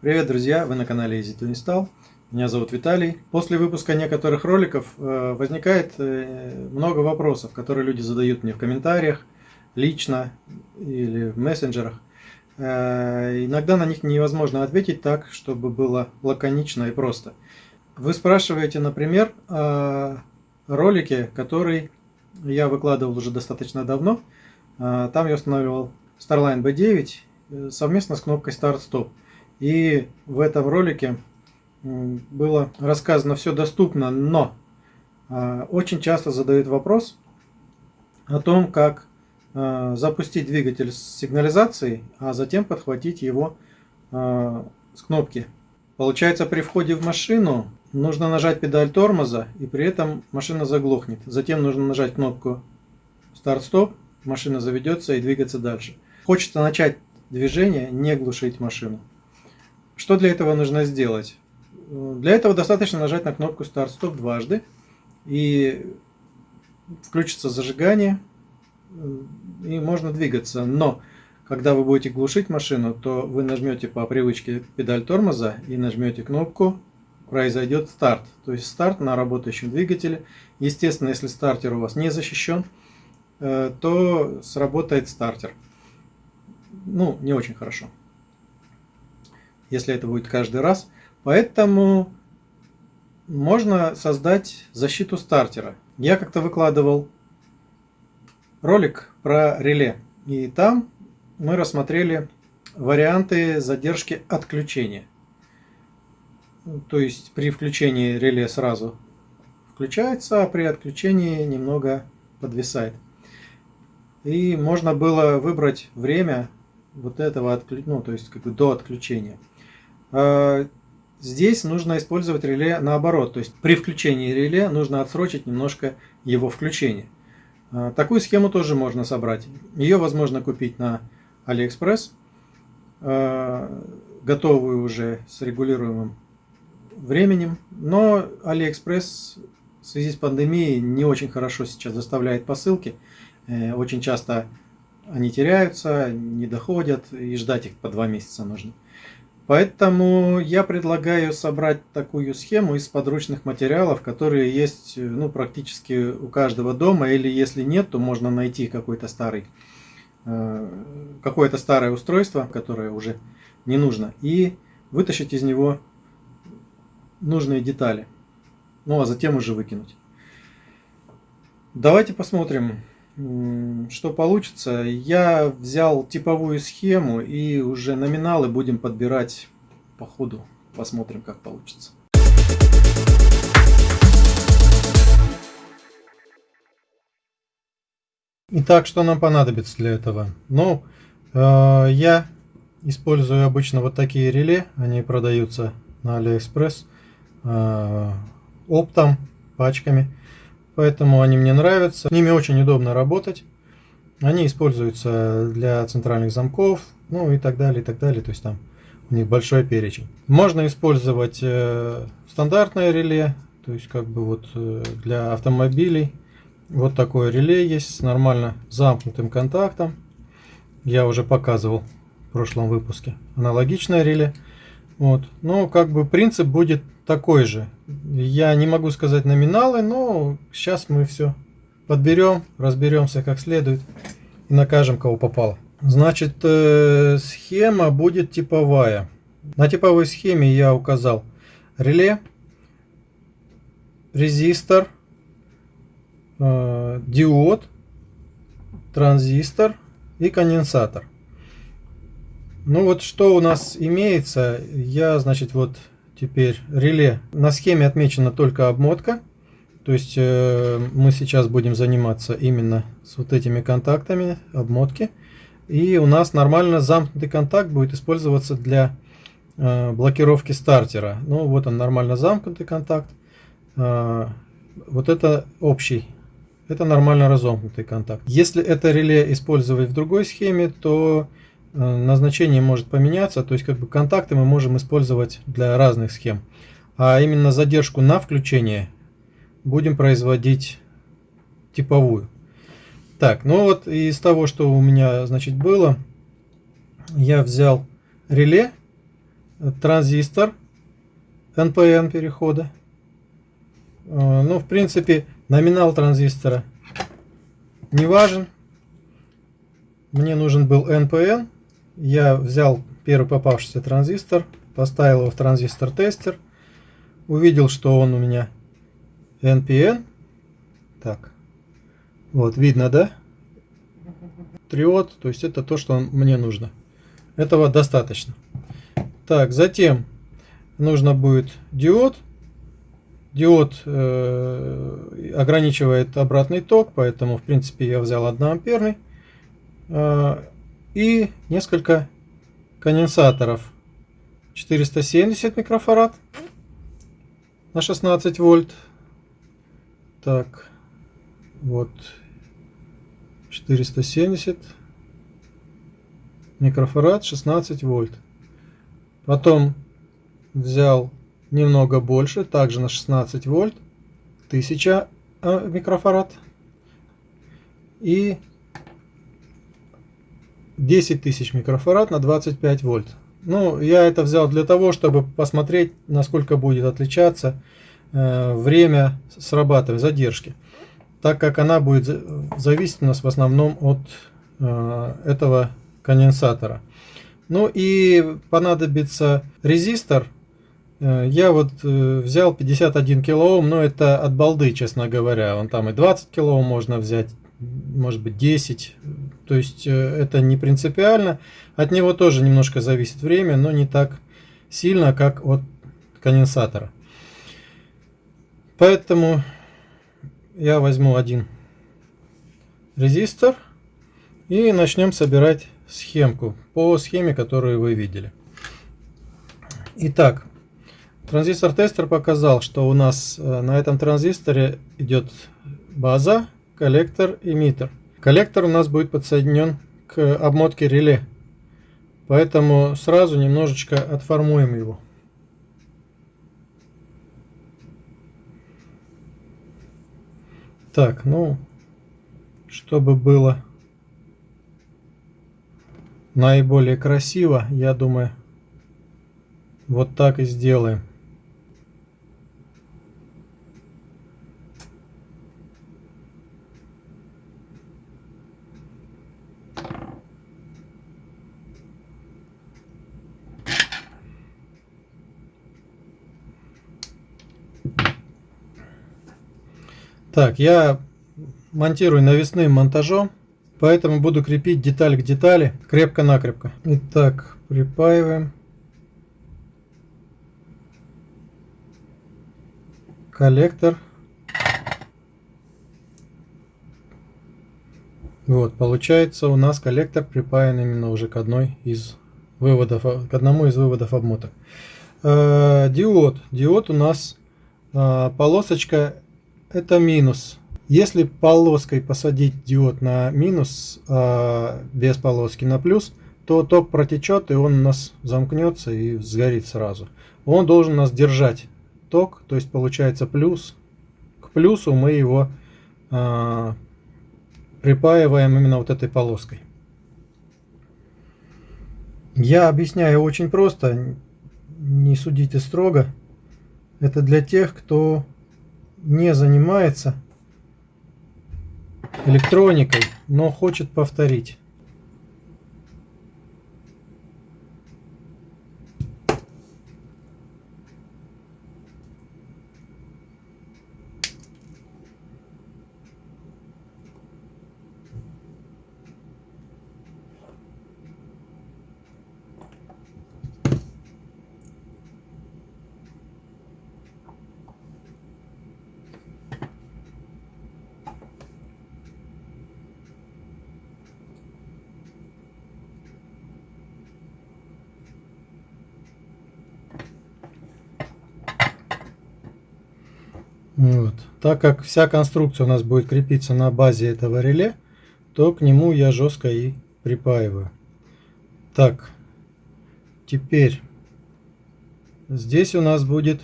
Привет, друзья! Вы на канале Easy to Install. Меня зовут Виталий. После выпуска некоторых роликов э, возникает э, много вопросов, которые люди задают мне в комментариях, лично или в мессенджерах. Э, иногда на них невозможно ответить так, чтобы было лаконично и просто. Вы спрашиваете, например, о ролике, который я выкладывал уже достаточно давно. Там я устанавливал Starline B9 совместно с кнопкой Start-Stop. И в этом ролике было рассказано все доступно, но а, очень часто задают вопрос о том, как а, запустить двигатель с сигнализацией, а затем подхватить его а, с кнопки. Получается, при входе в машину нужно нажать педаль тормоза, и при этом машина заглохнет. Затем нужно нажать кнопку старт-стоп, машина заведется и двигаться дальше. Хочется начать движение, не глушить машину. Что для этого нужно сделать? Для этого достаточно нажать на кнопку старт-стоп дважды и включится зажигание и можно двигаться. Но когда вы будете глушить машину, то вы нажмете по привычке педаль тормоза и нажмете кнопку произойдет старт. То есть старт на работающем двигателе. Естественно, если стартер у вас не защищен, э, то сработает стартер. Ну, не очень хорошо если это будет каждый раз. Поэтому можно создать защиту стартера. Я как-то выкладывал ролик про реле. И там мы рассмотрели варианты задержки отключения. То есть при включении реле сразу включается, а при отключении немного подвисает. И можно было выбрать время вот этого отключения, ну, то есть как бы до отключения. А, здесь нужно использовать реле наоборот, то есть при включении реле нужно отсрочить немножко его включение. А, такую схему тоже можно собрать. Ее возможно купить на AliExpress, а, готовую уже с регулируемым временем. Но AliExpress в связи с пандемией не очень хорошо сейчас доставляет посылки. Э, очень часто они теряются, не доходят, и ждать их по два месяца нужно. Поэтому я предлагаю собрать такую схему из подручных материалов, которые есть ну, практически у каждого дома, или если нет, то можно найти какой-то старый, э, какое-то старое устройство, которое уже не нужно, и вытащить из него нужные детали, ну а затем уже выкинуть. Давайте посмотрим, что получится. Я взял типовую схему и уже номиналы будем подбирать по ходу. Посмотрим, как получится. Итак, что нам понадобится для этого? Ну, э, я использую обычно вот такие реле. Они продаются на AliExpress э, оптом, пачками поэтому они мне нравятся. С ними очень удобно работать. Они используются для центральных замков, ну и так далее, и так далее. То есть там у них большой перечень. Можно использовать э, стандартное реле, то есть как бы вот э, для автомобилей. Вот такое реле есть с нормально замкнутым контактом. Я уже показывал в прошлом выпуске. Аналогичное реле. Вот. Но как бы принцип будет такой же. Я не могу сказать номиналы, но сейчас мы все подберем, разберемся как следует и накажем, кого попало. Значит, э, схема будет типовая. На типовой схеме я указал реле, резистор, э, диод, транзистор и конденсатор. Ну вот что у нас имеется, я, значит, вот Теперь реле. На схеме отмечена только обмотка. То есть э, мы сейчас будем заниматься именно с вот этими контактами обмотки. И у нас нормально замкнутый контакт будет использоваться для э, блокировки стартера. Ну вот он нормально замкнутый контакт. Э, вот это общий. Это нормально разомкнутый контакт. Если это реле использовать в другой схеме, то назначение может поменяться, то есть как бы контакты мы можем использовать для разных схем. А именно задержку на включение будем производить типовую. Так, ну вот из того, что у меня значит было, я взял реле транзистор NPN перехода. Э, ну, в принципе, номинал транзистора не важен. Мне нужен был NPN. Я взял первый попавшийся транзистор, поставил его в транзистор-тестер. Увидел, что он у меня NPN. Так, вот видно, да? Триод, то есть это то, что мне нужно. Этого достаточно. Так, затем нужно будет диод. Диод э, ограничивает обратный ток, поэтому в принципе я взял 1 амперный. Э, и несколько конденсаторов. 470 микрофарад на 16 вольт. Так, вот 470 микрофарад 16 вольт. Потом взял немного больше, также на 16 вольт, 1000 а, микрофарад и 10 тысяч микрофарад на 25 вольт. Ну, я это взял для того, чтобы посмотреть, насколько будет отличаться э, время срабатывания, задержки. Так как она будет зависеть у нас в основном от э, этого конденсатора. Ну и понадобится резистор. Э, я вот э, взял 51 килоом, но это от балды, честно говоря. Он там и 20 килоом можно взять, может быть 10. То есть э, это не принципиально. От него тоже немножко зависит время, но не так сильно, как от конденсатора. Поэтому я возьму один резистор и начнем собирать схемку по схеме, которую вы видели. Итак, транзистор-тестер показал, что у нас э, на этом транзисторе идет база, коллектор, эмиттер. Коллектор у нас будет подсоединен к обмотке реле, поэтому сразу немножечко отформуем его. Так, ну, чтобы было наиболее красиво, я думаю, вот так и сделаем. Так, я монтирую навесным монтажом. Поэтому буду крепить деталь к детали крепко-накрепко. Итак, припаиваем. Коллектор. Вот, получается у нас коллектор припаян именно уже к одной из выводов, к одному из выводов обмоток. Э, диод. Диод у нас э, полосочка это минус если полоской посадить диод на минус, а без полоски на плюс, то ток протечет и он у нас замкнется и сгорит сразу. Он должен нас держать ток, то есть получается плюс. К плюсу мы его а, припаиваем именно вот этой полоской. Я объясняю очень просто, не судите строго. Это для тех, кто не занимается электроникой, но хочет повторить. Вот. Так как вся конструкция у нас будет крепиться на базе этого реле, то к нему я жестко и припаиваю. Так, теперь здесь у нас будет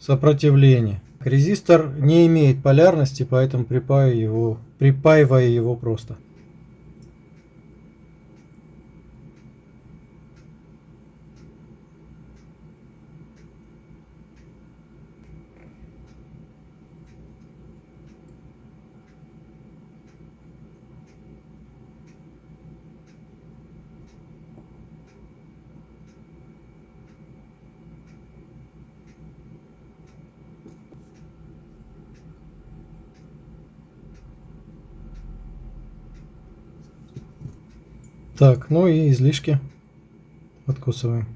сопротивление. Резистор не имеет полярности, поэтому припаиваю его, припаиваю его просто. Так, ну и излишки откусываем.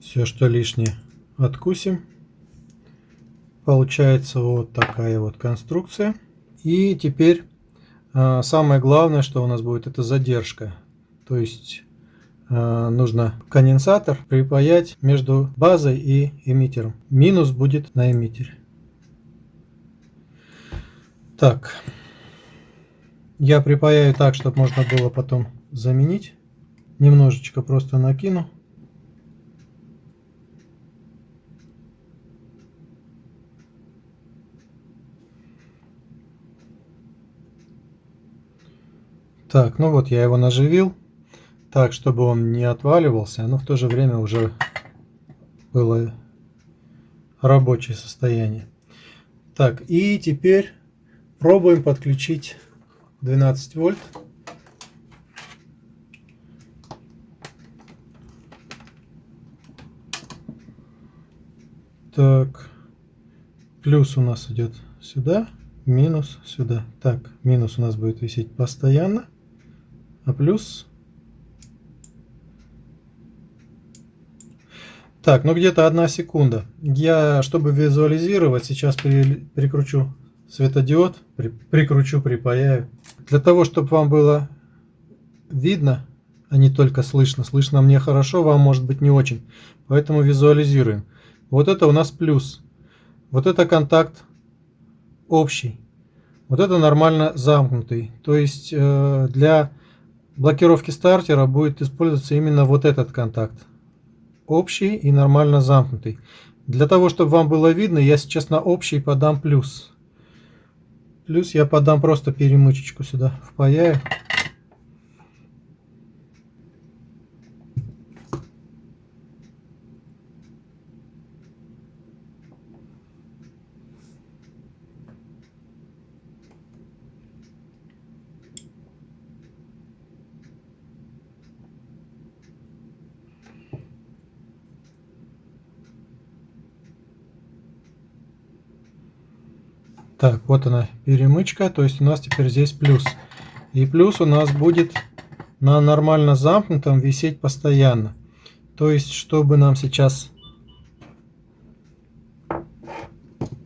Все, что лишнее, откусим. Получается вот такая вот конструкция. И теперь а, самое главное, что у нас будет, это задержка. То есть а, нужно конденсатор припаять между базой и эмиттером. Минус будет на эмиттере. Так, я припаяю так, чтобы можно было потом заменить. Немножечко просто накину. Так, ну вот я его наживил, так, чтобы он не отваливался, но в то же время уже было рабочее состояние. Так, и теперь пробуем подключить 12 вольт. Так, плюс у нас идет сюда, минус сюда. Так, минус у нас будет висеть постоянно а плюс... Так, ну где-то одна секунда. Я, чтобы визуализировать, сейчас при, прикручу светодиод, при, прикручу, припаяю. Для того, чтобы вам было видно, а не только слышно. Слышно мне хорошо, вам может быть не очень. Поэтому визуализируем. Вот это у нас плюс. Вот это контакт общий. Вот это нормально замкнутый. То есть э, для блокировки стартера будет использоваться именно вот этот контакт. Общий и нормально замкнутый. Для того, чтобы вам было видно, я сейчас на общий подам плюс. Плюс я подам просто перемычечку сюда, впаяю. Так, вот она перемычка, то есть у нас теперь здесь плюс. И плюс у нас будет на нормально замкнутом висеть постоянно. То есть, чтобы нам сейчас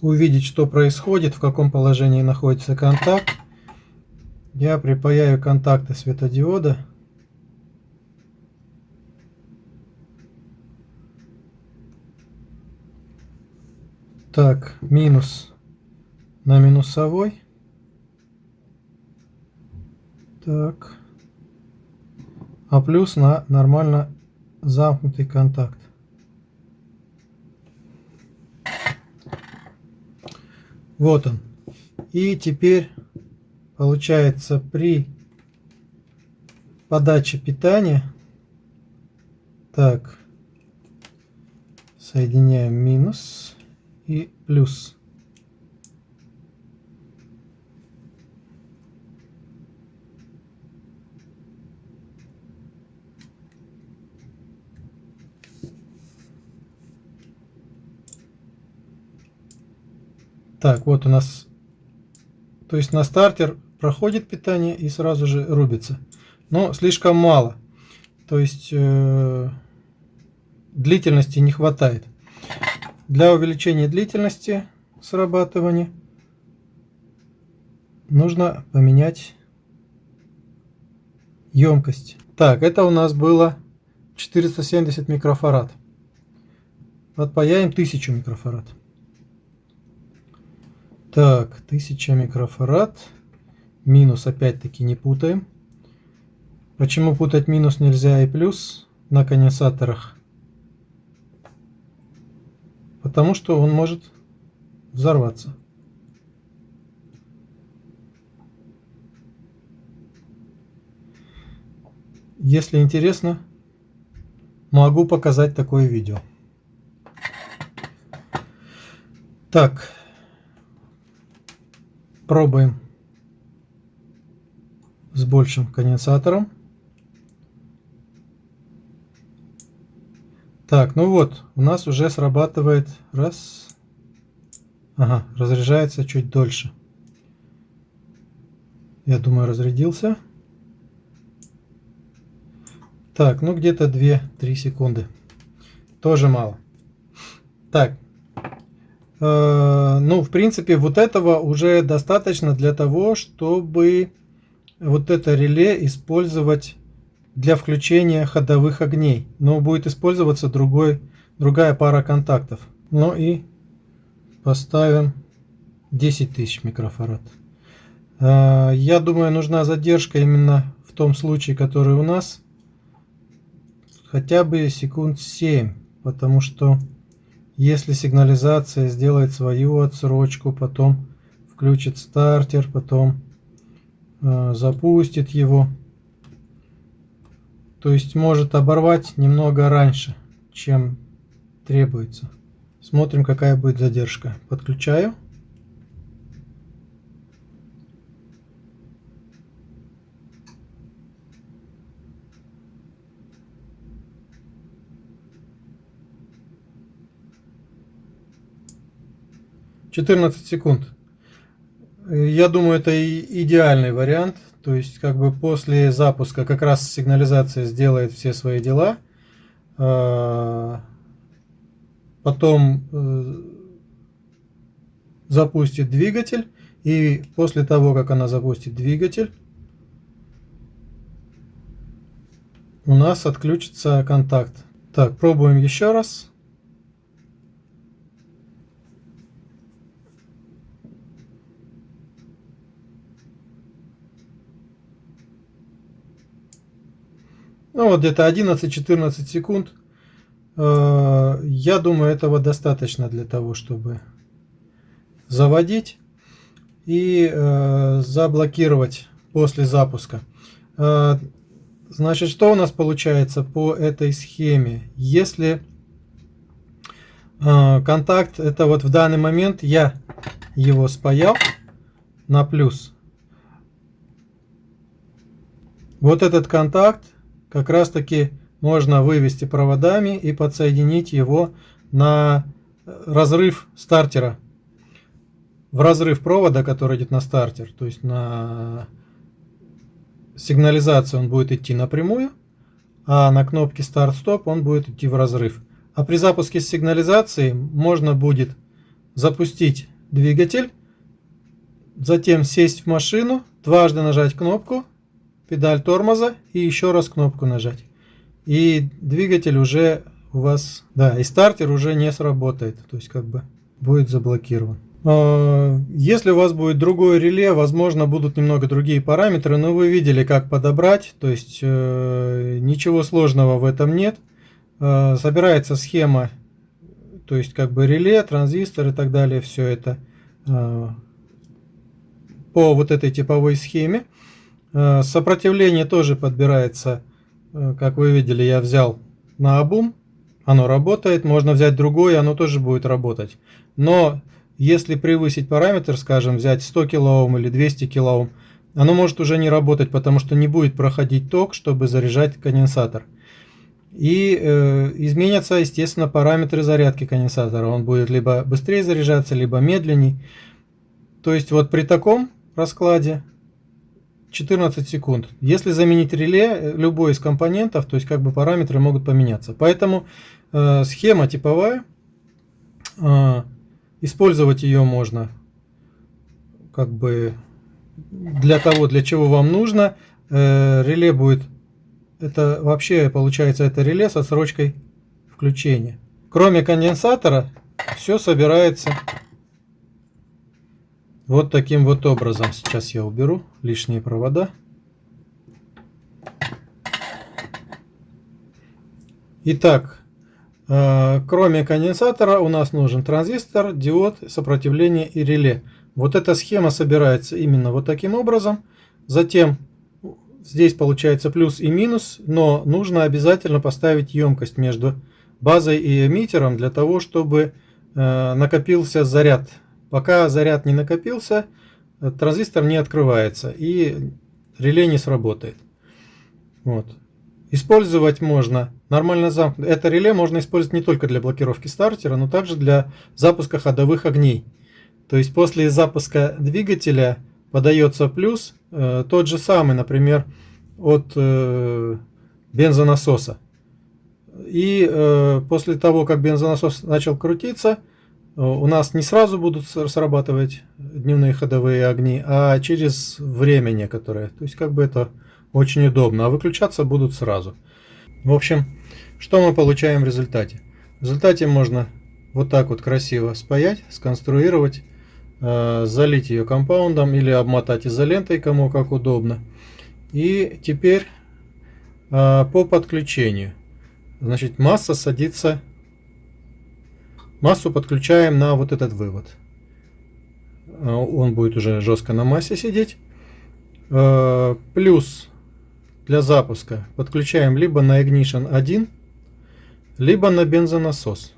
увидеть, что происходит, в каком положении находится контакт, я припаяю контакты светодиода. Так, минус на минусовой. Так. А плюс на нормально замкнутый контакт. Вот он. И теперь получается при подаче питания так соединяем минус и плюс Так, вот у нас, то есть на стартер проходит питание и сразу же рубится. Но слишком мало. То есть э, длительности не хватает. Для увеличения длительности срабатывания нужно поменять емкость. Так, это у нас было 470 микрофарад. Подпаяем 1000 микрофарад. Так, 1000 микрофарад. Минус опять-таки не путаем. Почему путать минус нельзя и плюс на конденсаторах? Потому что он может взорваться. Если интересно, могу показать такое видео. Так, Пробуем с большим конденсатором. Так, ну вот, у нас уже срабатывает раз. Ага, разряжается чуть дольше. Я думаю, разрядился. Так, ну где-то 2-3 секунды. Тоже мало. Так. Э, ну, в принципе, вот этого уже достаточно для того, чтобы вот это реле использовать для включения ходовых огней. Но будет использоваться другой, другая пара контактов. Ну и поставим 10 тысяч микрофарад. Э, я думаю, нужна задержка именно в том случае, который у нас. Хотя бы секунд 7. Потому что если сигнализация сделает свою отсрочку, потом включит стартер, потом э, запустит его. То есть может оборвать немного раньше, чем требуется. Смотрим, какая будет задержка. Подключаю. 14 секунд. Я думаю, это идеальный вариант. То есть, как бы после запуска как раз сигнализация сделает все свои дела. А, потом э, запустит двигатель. И после того, как она запустит двигатель, у нас отключится контакт. Так, пробуем еще раз. Ну вот где-то 11-14 секунд. Э, я думаю, этого достаточно для того, чтобы заводить и э, заблокировать после запуска. Э, значит, что у нас получается по этой схеме? Если контакт, это вот в данный момент я его спаял на плюс. Вот этот контакт как раз таки можно вывести проводами и подсоединить его на разрыв стартера. В разрыв провода, который идет на стартер, то есть на сигнализацию он будет идти напрямую, а на кнопке старт-стоп он будет идти в разрыв. А при запуске сигнализации можно будет запустить двигатель, затем сесть в машину, дважды нажать кнопку педаль тормоза и еще раз кнопку нажать. И двигатель уже у вас, да, и стартер уже не сработает, то есть как бы будет заблокирован. А, если у вас будет другое реле, возможно будут немного другие параметры, но вы видели как подобрать, то есть э, ничего сложного в этом нет. Э, собирается схема, то есть как бы реле, транзистор и так далее, все это э, по вот этой типовой схеме. Э, сопротивление тоже подбирается, э, как вы видели, я взял на обум, оно работает, можно взять другое, оно тоже будет работать. Но если превысить параметр, скажем, взять 100 кОм или 200 кОм, оно может уже не работать, потому что не будет проходить ток, чтобы заряжать конденсатор. И э, изменятся, естественно, параметры зарядки конденсатора. Он будет либо быстрее заряжаться, либо медленней. То есть вот при таком раскладе 14 секунд. Если заменить реле, э, любой из компонентов, то есть как бы параметры могут поменяться. Поэтому э, схема типовая, э, использовать ее можно как бы для того, для чего вам нужно. Э, реле будет, это вообще получается это реле со срочкой включения. Кроме конденсатора, все собирается вот таким вот образом. Сейчас я уберу лишние провода. Итак, э, кроме конденсатора у нас нужен транзистор, диод, сопротивление и реле. Вот эта схема собирается именно вот таким образом. Затем здесь получается плюс и минус, но нужно обязательно поставить емкость между базой и эмиттером для того, чтобы э, накопился заряд Пока заряд не накопился, транзистор не открывается и реле не сработает. Вот. Использовать можно нормально замкнутое. Это реле можно использовать не только для блокировки стартера, но также для запуска ходовых огней. То есть после запуска двигателя подается плюс, э, тот же самый, например, от э, бензонасоса. И э, после того, как бензонасос начал крутиться, э, у нас не сразу будут срабатывать дневные ходовые огни, а через время некоторое. То есть как бы это очень удобно, а выключаться будут сразу. В общем, что мы получаем в результате? В результате можно вот так вот красиво спаять, сконструировать, э, залить ее компаундом или обмотать изолентой, кому как удобно. И теперь э, по подключению. Значит, масса садится, массу подключаем на вот этот вывод. Э, он будет уже жестко на массе сидеть. Э, плюс для запуска подключаем либо на Ignition 1, либо на бензонасос.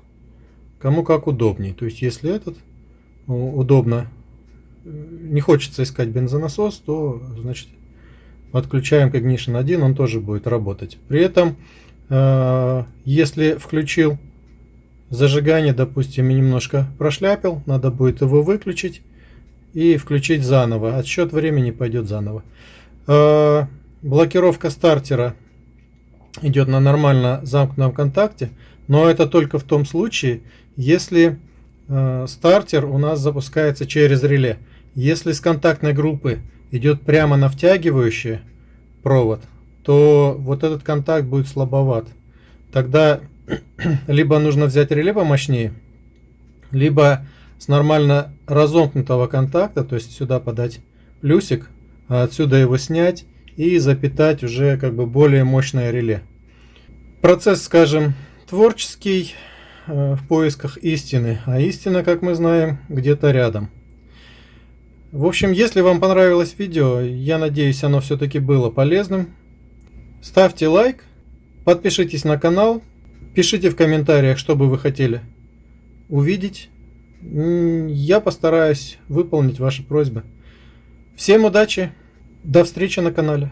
Кому как удобнее. То есть, если этот удобно, не хочется искать бензонасос, то, значит, подключаем к Ignition 1, он тоже будет работать. При этом, э, если включил зажигание, допустим, и немножко прошляпил, надо будет его выключить и включить заново. Отсчет времени пойдет заново. Э, блокировка стартера идет на нормально замкнутом контакте, но это только в том случае, если э, стартер у нас запускается через реле. Если с контактной группы идет прямо на втягивающий провод, то вот этот контакт будет слабоват. Тогда либо нужно взять реле помощнее, либо с нормально разомкнутого контакта, то есть сюда подать плюсик, а отсюда его снять и запитать уже как бы более мощное реле. Процесс, скажем, творческий, Э, в поисках истины, а истина, как мы знаем, где-то рядом. В общем, если вам понравилось видео, я надеюсь, оно все-таки было полезным. Ставьте лайк, подпишитесь на канал, пишите в комментариях, что бы вы хотели увидеть. Я постараюсь выполнить ваши просьбы. Всем удачи, до встречи на канале.